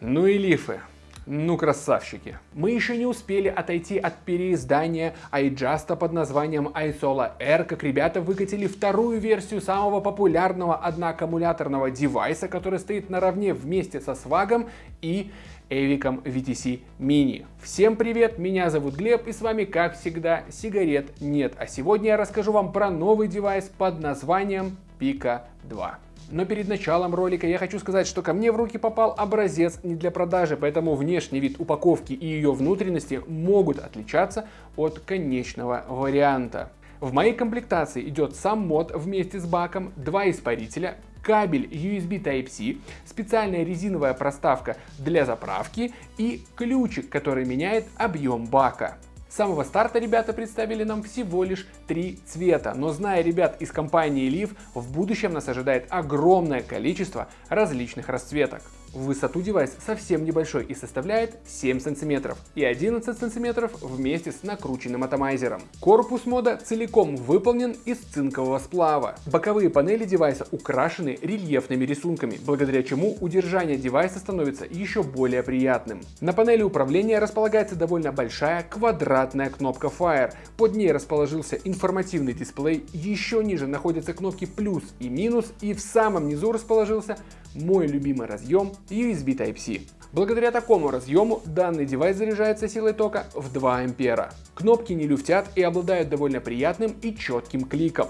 Ну и лифы. Ну, красавчики. Мы еще не успели отойти от переиздания iJust под названием iSola R, как ребята выкатили вторую версию самого популярного одноаккумуляторного девайса, который стоит наравне вместе со свагом и Эвиком VTC Mini. Всем привет, меня зовут Глеб и с вами как всегда сигарет нет. А сегодня я расскажу вам про новый девайс под названием Pico 2. Но перед началом ролика я хочу сказать, что ко мне в руки попал образец не для продажи, поэтому внешний вид упаковки и ее внутренности могут отличаться от конечного варианта. В моей комплектации идет сам мод вместе с баком, два испарителя, кабель USB Type-C, специальная резиновая проставка для заправки и ключик, который меняет объем бака. С самого старта ребята представили нам всего лишь три цвета, но зная ребят из компании Leaf, в будущем нас ожидает огромное количество различных расцветок. В высоту девайс совсем небольшой и составляет 7 см и 11 см вместе с накрученным атомайзером. Корпус мода целиком выполнен из цинкового сплава. Боковые панели девайса украшены рельефными рисунками, благодаря чему удержание девайса становится еще более приятным. На панели управления располагается довольно большая квадратная кнопка Fire. Под ней расположился информативный дисплей, еще ниже находятся кнопки плюс и минус и в самом низу расположился мой любимый разъем USB Type-C. Благодаря такому разъему данный девайс заряжается силой тока в 2 ампера. Кнопки не люфтят и обладают довольно приятным и четким кликом.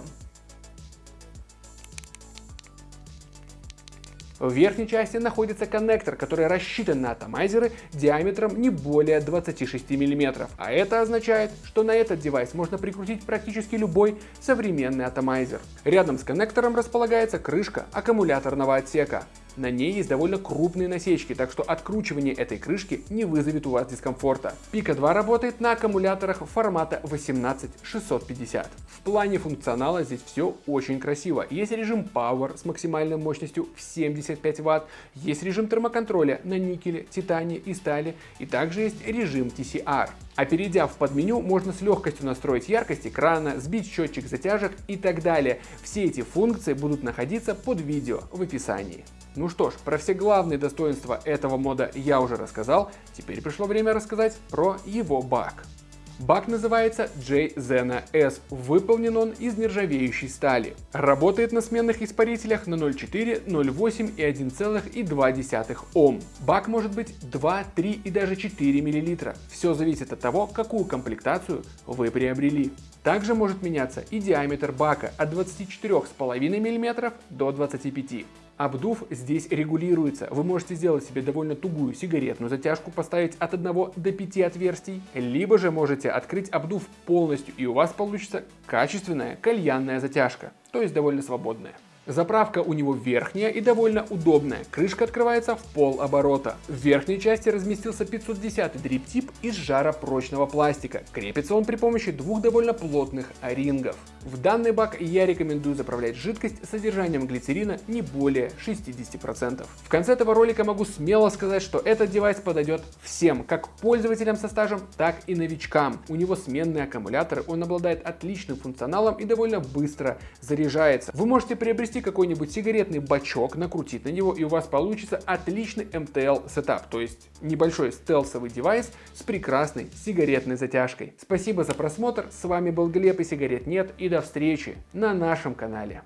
В верхней части находится коннектор, который рассчитан на атомайзеры диаметром не более 26 мм, а это означает, что на этот девайс можно прикрутить практически любой современный атомайзер. Рядом с коннектором располагается крышка аккумуляторного отсека. На ней есть довольно крупные насечки, так что откручивание этой крышки не вызовет у вас дискомфорта. Pico 2 работает на аккумуляторах формата 18650. В плане функционала здесь все очень красиво. Есть режим Power с максимальной мощностью в 75 Вт, есть режим термоконтроля на никеле, титане и стали, и также есть режим TCR. А перейдя в подменю, можно с легкостью настроить яркость экрана, сбить счетчик затяжек и так далее. Все эти функции будут находиться под видео в описании. Ну что ж, про все главные достоинства этого мода я уже рассказал, теперь пришло время рассказать про его баг. Бак называется J-Zena S, выполнен он из нержавеющей стали. Работает на сменных испарителях на 0,4, 0,8 и 1,2 Ом. Бак может быть 2, 3 и даже 4 мл. Все зависит от того, какую комплектацию вы приобрели. Также может меняться и диаметр бака от 24,5 мм до 25 Обдув здесь регулируется. Вы можете сделать себе довольно тугую сигаретную затяжку, поставить от 1 до 5 отверстий, либо же можете открыть обдув полностью и у вас получится качественная кальянная затяжка, то есть довольно свободная. Заправка у него верхняя и довольно удобная. Крышка открывается в пол оборота. В верхней части разместился 510 дрип-тип из жаропрочного пластика. Крепится он при помощи двух довольно плотных о-рингов. В данный бак я рекомендую заправлять жидкость с содержанием глицерина не более 60%. В конце этого ролика могу смело сказать, что этот девайс подойдет всем, как пользователям со стажем, так и новичкам. У него сменные аккумуляторы, он обладает отличным функционалом и довольно быстро заряжается. Вы можете приобрести какой-нибудь сигаретный бачок, накрутить на него, и у вас получится отличный MTL setup, то есть небольшой стелсовый девайс с прекрасной сигаретной затяжкой. Спасибо за просмотр, с вами был Глеб и сигарет нет, и до встречи на нашем канале.